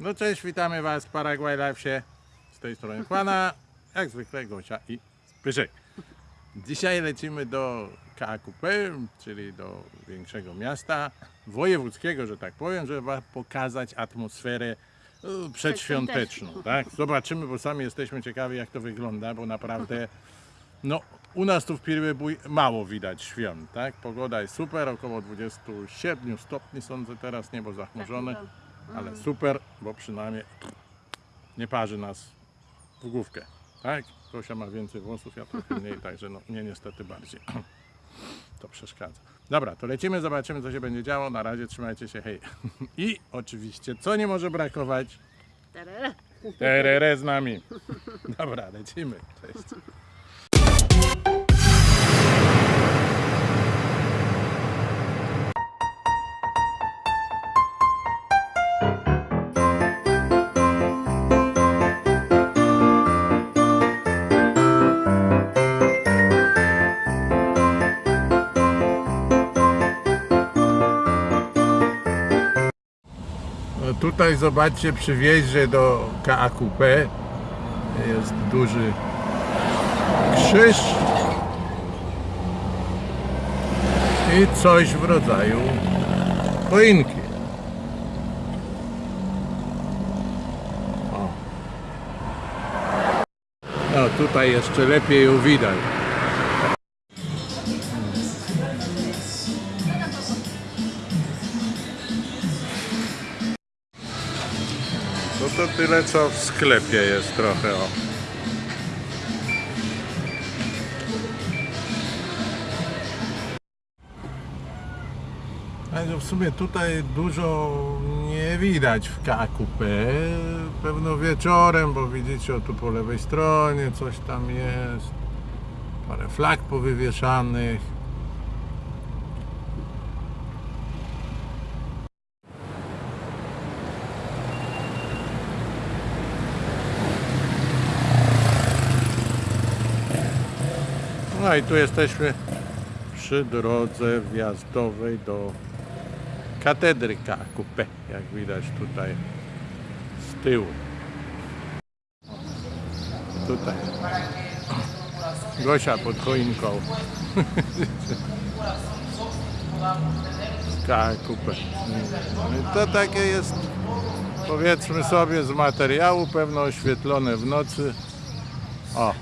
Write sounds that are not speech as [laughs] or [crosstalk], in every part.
No cześć, witamy Was w Paraguay Live'sie. Z tej strony Kłana, jak zwykle Gosia i Pyszek. Dzisiaj lecimy do KAKP, czyli do większego miasta wojewódzkiego, że tak powiem, żeby wam pokazać atmosferę e, przedświąteczną. Tak? Zobaczymy, bo sami jesteśmy ciekawi jak to wygląda, bo naprawdę no, u nas tu w Pirybój mało widać świąt. Tak? Pogoda jest super, około 27 stopni sądzę teraz, niebo zachmurzone. Ale super, bo przynajmniej nie parzy nas w główkę. Tak? Gosia ma więcej włosów, ja trochę mniej, także no, mnie niestety bardziej. [clears throat] To przeszkadza. Dobra, to lecimy, zobaczymy co się będzie działo. Na razie trzymajcie się, hej. [laughs] I oczywiście, co nie może brakować? Tarara. Terere z nami. [laughs] Dobra, lecimy. Cześć. Tutaj zobaczcie przy wjeździe do KAQP jest duży krzyż i coś w rodzaju choinki. O. No tutaj jeszcze lepiej ją widać. To tyle co w sklepie jest trochę o. W sumie tutaj dużo nie widać w KQP. Pewno wieczorem, bo widzicie o tu po lewej stronie coś tam jest. Parę flag powywieszanych. No i tu jesteśmy przy drodze wjazdowej do katedry KQP, jak widać tutaj z tyłu. Tutaj. Gosia pod choinką. I To takie jest powiedzmy sobie z materiału, pewno oświetlone w nocy. O,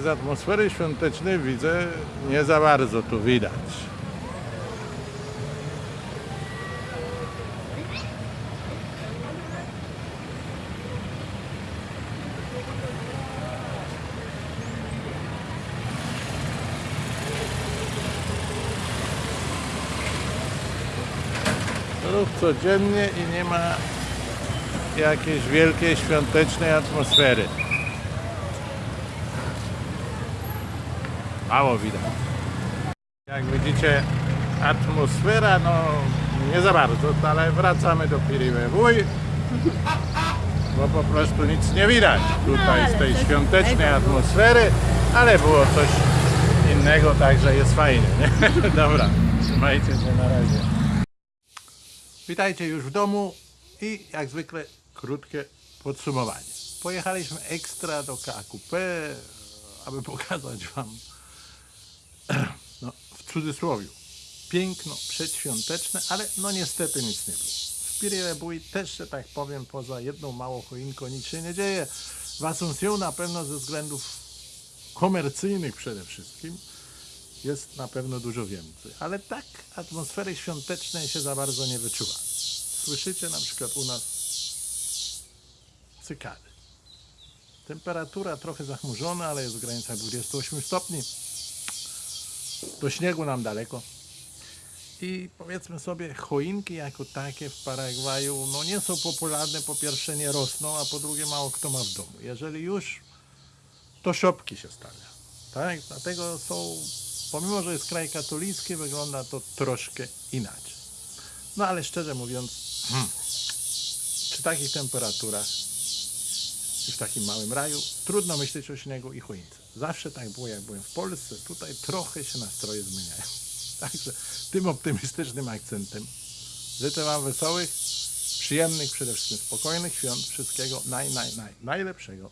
z atmosfery świątecznej widzę, nie za bardzo tu widać. Ruch codziennie i nie ma jakiejś wielkiej świątecznej atmosfery. Mało widać. Jak widzicie, atmosfera, no nie za bardzo, ale wracamy do Piribewuj, bo po prostu nic nie widać tutaj z tej świątecznej atmosfery, ale było coś innego, także jest fajnie. Nie? [laughs] Dobra, trzymajcie się na razie. Witajcie już w domu i jak zwykle krótkie podsumowanie. Pojechaliśmy ekstra do KQP, aby pokazać Wam w cudzysłowie, piękno przedświąteczne, ale no niestety nic nie było. W Piribój też, że tak powiem, poza jedną małą choinką nic się nie dzieje. W Asunción na pewno ze względów komercyjnych przede wszystkim jest na pewno dużo więcej. Ale tak atmosfery świątecznej się za bardzo nie wyczuwa. Słyszycie na przykład u nas cykady. Temperatura trochę zachmurzona, ale jest w granicach 28 stopni. Do śniegu nam daleko. I powiedzmy sobie, choinki jako takie w Paragwaju no nie są popularne, po pierwsze nie rosną, a po drugie mało kto ma w domu. Jeżeli już, to szopki się stawia. Tak? Dlatego są, pomimo że jest kraj katolicki, wygląda to troszkę inaczej. No ale szczerze mówiąc, hmm, przy takich temperaturach w takim małym raju trudno myśleć o śniegu i choince. Zawsze tak było, jak byłem w Polsce. Tutaj trochę się nastroje zmieniają. [laughs] Także tym optymistycznym akcentem życzę Wam wesołych, przyjemnych, przede wszystkim spokojnych świąt, wszystkiego naj, naj, naj, najlepszego.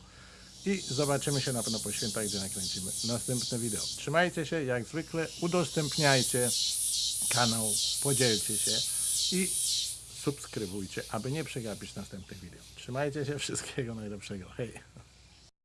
I zobaczymy się na pewno po świętach, gdzie nakręcimy następne wideo. Trzymajcie się, jak zwykle, udostępniajcie kanał, podzielcie się i subskrybujcie, aby nie przegapić następnych wideo. Trzymajcie się, wszystkiego najlepszego. Hej!